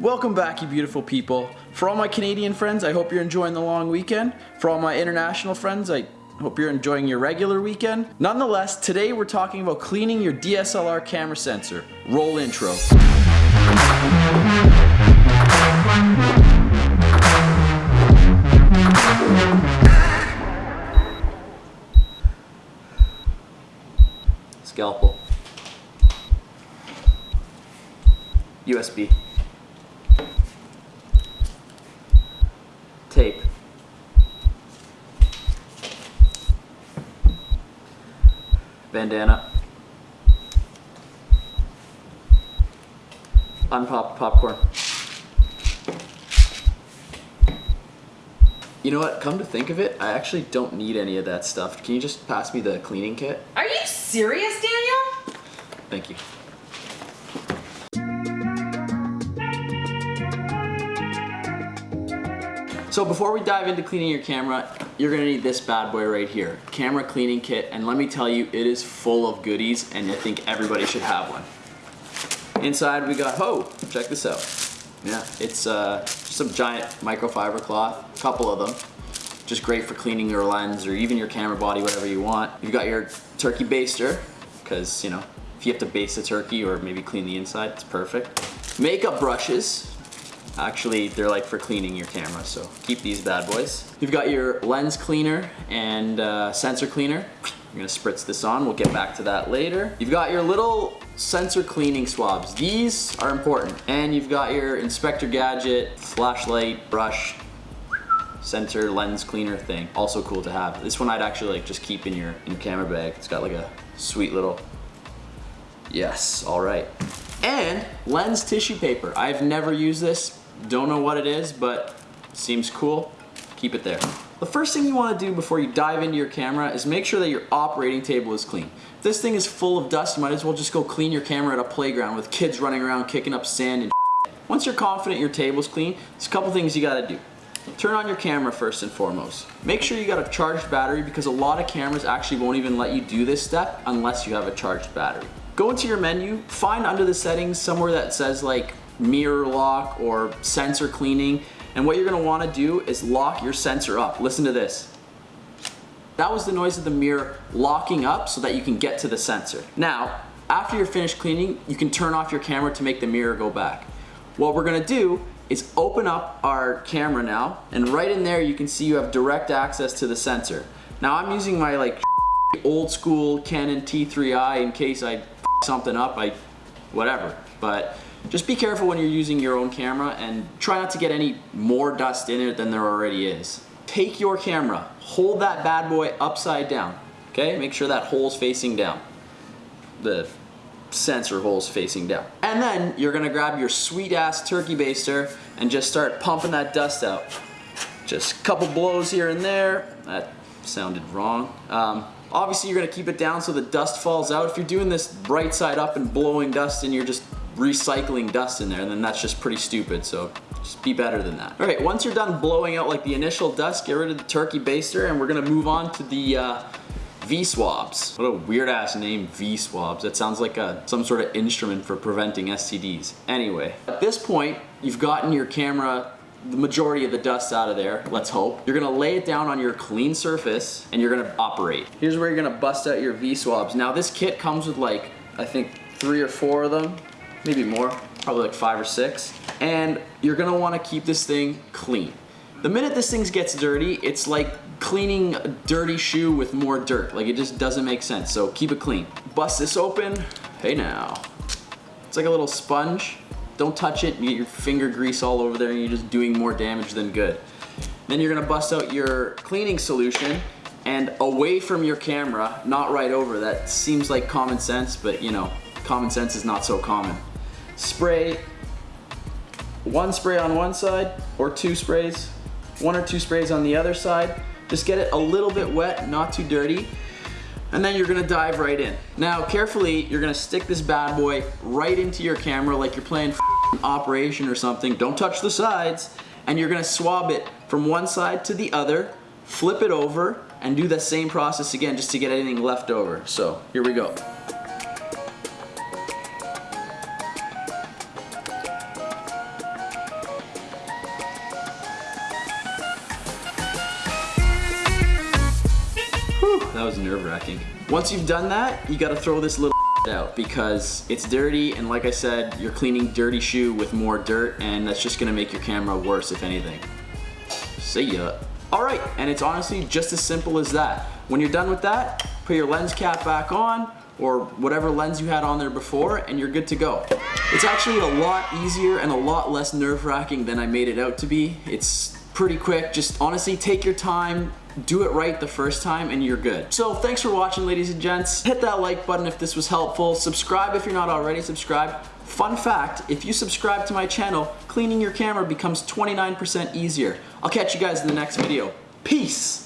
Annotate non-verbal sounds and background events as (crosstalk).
Welcome back, you beautiful people. For all my Canadian friends, I hope you're enjoying the long weekend. For all my international friends, I hope you're enjoying your regular weekend. Nonetheless, today we're talking about cleaning your DSLR camera sensor. Roll intro. Scalpel. USB. Tape. Bandana. Unpopped popcorn. You know what? Come to think of it, I actually don't need any of that stuff. Can you just pass me the cleaning kit? Are you serious, Daniel? Thank you. So before we dive into cleaning your camera, you're gonna need this bad boy right here. Camera cleaning kit, and let me tell you, it is full of goodies, and I think everybody should have one. Inside we got, oh, check this out. Yeah, it's uh, just a giant microfiber cloth, a couple of them. Just great for cleaning your lens or even your camera body, whatever you want. You've got your turkey baster, because, you know, if you have to baste a turkey or maybe clean the inside, it's perfect. Makeup brushes. Actually, they're like for cleaning your camera, so keep these bad boys. You've got your lens cleaner and uh, sensor cleaner. I'm gonna spritz this on, we'll get back to that later. You've got your little sensor cleaning swabs. These are important. And you've got your inspector gadget, flashlight, brush, sensor lens cleaner thing. Also cool to have. This one I'd actually like just keep in your, in your camera bag. It's got like a sweet little, yes, all right. And lens tissue paper. I've never used this, don't know what it is, but seems cool. Keep it there. The first thing you wanna do before you dive into your camera is make sure that your operating table is clean. If this thing is full of dust, you might as well just go clean your camera at a playground with kids running around kicking up sand and Once you're confident your table's clean, there's a couple things you gotta do. Turn on your camera first and foremost. Make sure you got a charged battery because a lot of cameras actually won't even let you do this step unless you have a charged battery. Go into your menu, find under the settings somewhere that says like mirror lock or sensor cleaning and what you're gonna wanna do is lock your sensor up. Listen to this. That was the noise of the mirror locking up so that you can get to the sensor. Now, after you're finished cleaning, you can turn off your camera to make the mirror go back. What we're gonna do is open up our camera now and right in there you can see you have direct access to the sensor. Now I'm using my like (laughs) old school Canon T3i in case I (laughs) something up, I whatever. But just be careful when you're using your own camera and try not to get any more dust in it than there already is. Take your camera, hold that bad boy upside down, okay? Make sure that hole's facing down. The sensor hole's facing down. And then you're gonna grab your sweet ass turkey baster and just start pumping that dust out. Just a couple blows here and there. That sounded wrong. Um, obviously you're gonna keep it down so the dust falls out. If you're doing this right side up and blowing dust and you're just recycling dust in there, and then that's just pretty stupid. So just be better than that. All right, once you're done blowing out like the initial dust, get rid of the turkey baster and we're gonna move on to the uh, V-swabs. What a weird ass name, V-swabs. That sounds like a, some sort of instrument for preventing STDs. Anyway, at this point, you've gotten your camera the majority of the dust out of there, let's hope. You're gonna lay it down on your clean surface and you're gonna operate. Here's where you're gonna bust out your V-swabs. Now this kit comes with like, I think three or four of them, maybe more, probably like five or six. And you're gonna wanna keep this thing clean. The minute this thing gets dirty, it's like cleaning a dirty shoe with more dirt. Like it just doesn't make sense, so keep it clean. Bust this open, hey now. It's like a little sponge. Don't touch it, you get your finger grease all over there and you're just doing more damage than good. Then you're gonna bust out your cleaning solution and away from your camera, not right over. That seems like common sense, but you know, common sense is not so common. Spray one spray on one side or two sprays, one or two sprays on the other side. Just get it a little bit wet, not too dirty, and then you're gonna dive right in. Now, carefully, you're gonna stick this bad boy right into your camera like you're playing Operation or something. Don't touch the sides, and you're gonna swab it from one side to the other, flip it over, and do the same process again just to get anything left over. So, here we go. Whew, that was nerve wracking. Once you've done that, you gotta throw this little (laughs) out because it's dirty and like I said, you're cleaning dirty shoe with more dirt and that's just gonna make your camera worse if anything. See ya. Alright, and it's honestly just as simple as that. When you're done with that, put your lens cap back on or whatever lens you had on there before and you're good to go. It's actually a lot easier and a lot less nerve wracking than I made it out to be. It's pretty quick, just honestly take your time, do it right the first time and you're good. So thanks for watching ladies and gents. Hit that like button if this was helpful. Subscribe if you're not already subscribed. Fun fact, if you subscribe to my channel, cleaning your camera becomes 29% easier. I'll catch you guys in the next video. Peace!